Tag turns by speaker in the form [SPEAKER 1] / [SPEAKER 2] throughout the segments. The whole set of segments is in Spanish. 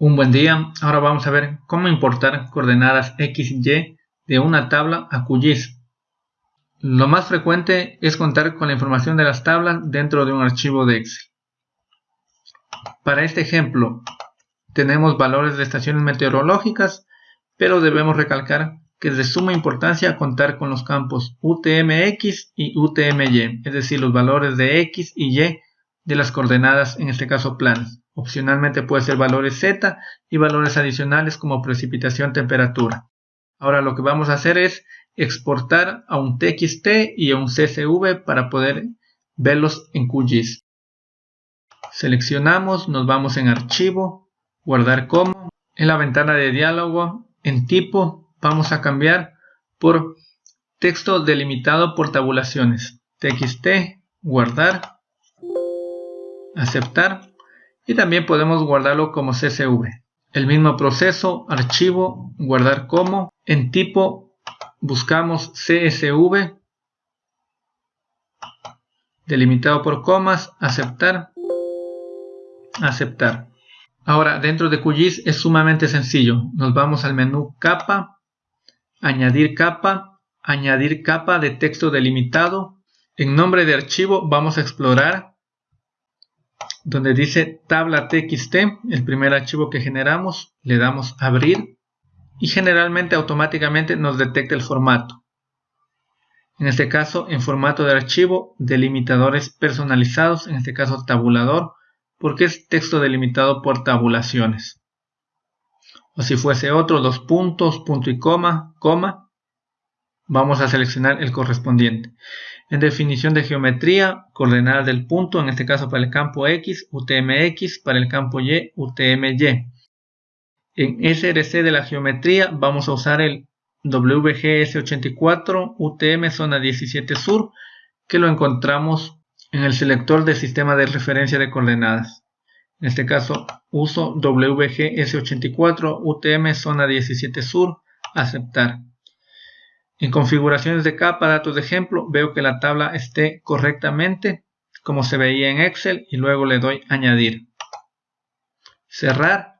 [SPEAKER 1] Un buen día, ahora vamos a ver cómo importar coordenadas x y de una tabla a QGIS. Lo más frecuente es contar con la información de las tablas dentro de un archivo de Excel. Para este ejemplo, tenemos valores de estaciones meteorológicas, pero debemos recalcar que es de suma importancia contar con los campos UTMX y UTMY, es decir, los valores de X y Y de las coordenadas, en este caso planas. Opcionalmente puede ser valores Z y valores adicionales como precipitación, temperatura. Ahora lo que vamos a hacer es exportar a un TXT y a un CSV para poder verlos en QGIS. Seleccionamos, nos vamos en archivo, guardar como. En la ventana de diálogo, en tipo, vamos a cambiar por texto delimitado por tabulaciones. TXT, guardar, aceptar y también podemos guardarlo como CSV. El mismo proceso, archivo, guardar como, en tipo buscamos CSV, delimitado por comas, aceptar, aceptar. Ahora dentro de QGIS es sumamente sencillo, nos vamos al menú capa, añadir capa, añadir capa de texto delimitado, en nombre de archivo vamos a explorar donde dice tabla txt, el primer archivo que generamos, le damos abrir y generalmente automáticamente nos detecta el formato. En este caso, en formato de archivo, delimitadores personalizados, en este caso tabulador, porque es texto delimitado por tabulaciones. O si fuese otro, dos puntos, punto y coma, coma, vamos a seleccionar el correspondiente. En definición de geometría, coordenadas del punto, en este caso para el campo X, UTMX, para el campo Y, UTMY. En SRC de la geometría vamos a usar el WGS84 UTM zona 17 sur, que lo encontramos en el selector del sistema de referencia de coordenadas. En este caso uso WGS84 UTM zona 17 sur, aceptar. En configuraciones de capa, datos de ejemplo, veo que la tabla esté correctamente como se veía en Excel y luego le doy añadir. Cerrar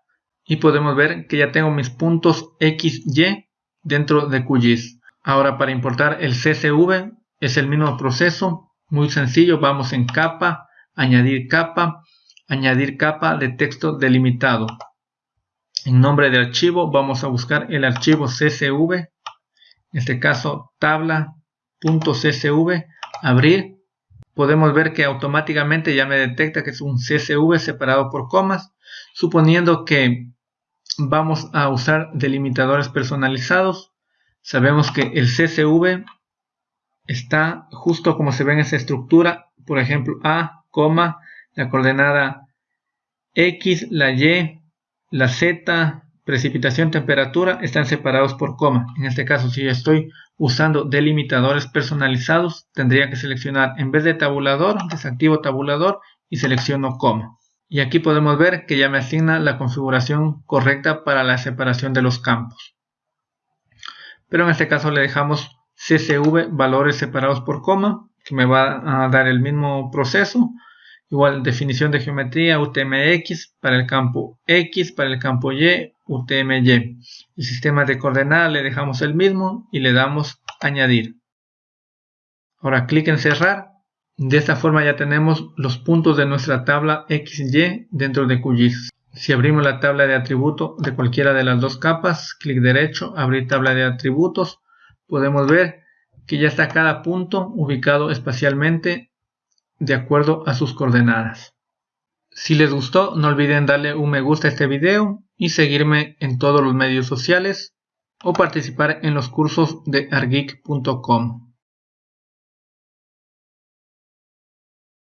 [SPEAKER 1] y podemos ver que ya tengo mis puntos X, Y dentro de QGIS. Ahora para importar el CSV es el mismo proceso, muy sencillo, vamos en capa, añadir capa, añadir capa de texto delimitado. En nombre de archivo vamos a buscar el archivo CSV en este caso tabla.csv, abrir, podemos ver que automáticamente ya me detecta que es un CSV separado por comas, suponiendo que vamos a usar delimitadores personalizados, sabemos que el CSV está justo como se ve en esa estructura, por ejemplo A, coma, la coordenada X, la Y, la Z, precipitación, temperatura están separados por coma. En este caso, si estoy usando delimitadores personalizados, tendría que seleccionar en vez de tabulador, desactivo tabulador y selecciono coma. Y aquí podemos ver que ya me asigna la configuración correcta para la separación de los campos. Pero en este caso le dejamos CSV valores separados por coma, que me va a dar el mismo proceso. Igual definición de geometría UTMX para el campo X, para el campo Y, UTMY. El sistema de coordenadas le dejamos el mismo y le damos añadir. Ahora clic en cerrar. De esta forma ya tenemos los puntos de nuestra tabla XY dentro de QGIS. Si abrimos la tabla de atributo de cualquiera de las dos capas, clic derecho, abrir tabla de atributos, podemos ver que ya está cada punto ubicado espacialmente de acuerdo a sus coordenadas. Si les gustó, no olviden darle un me gusta a este video y seguirme en todos los medios sociales o participar en los cursos de argeek.com.